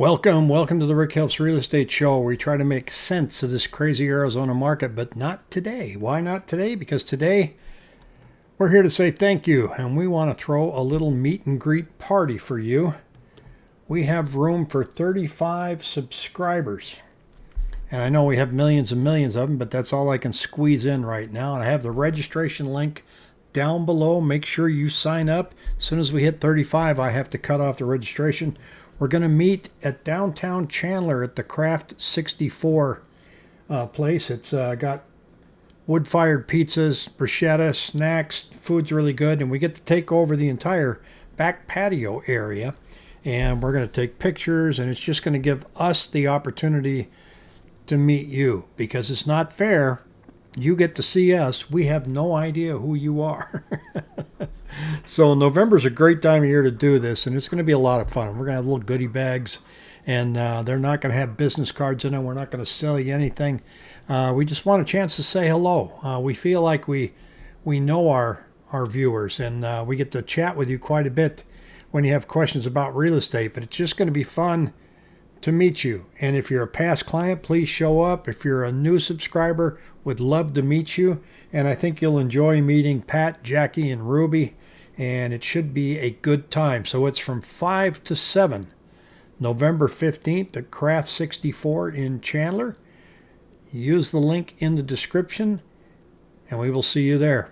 Welcome, welcome to the Rick Helps Real Estate Show. We try to make sense of this crazy Arizona market, but not today. Why not today? Because today we're here to say thank you, and we want to throw a little meet and greet party for you. We have room for 35 subscribers. And I know we have millions and millions of them, but that's all I can squeeze in right now. And I have the registration link down below. Make sure you sign up. As soon as we hit 35, I have to cut off the registration. We're going to meet at downtown Chandler at the Craft 64 uh, place. It's uh, got wood fired pizzas, bruschetta, snacks. Food's really good. And we get to take over the entire back patio area. And we're going to take pictures. And it's just going to give us the opportunity to meet you because it's not fair. You get to see us. We have no idea who you are. so November's a great time of year to do this, and it's going to be a lot of fun. We're going to have little goodie bags, and uh, they're not going to have business cards in them. We're not going to sell you anything. Uh, we just want a chance to say hello. Uh, we feel like we we know our our viewers, and uh, we get to chat with you quite a bit when you have questions about real estate. But it's just going to be fun to meet you. And if you're a past client, please show up. If you're a new subscriber, would love to meet you. And I think you'll enjoy meeting Pat, Jackie, and Ruby and it should be a good time. So it's from 5 to 7, November 15th at Craft 64 in Chandler. Use the link in the description, and we will see you there.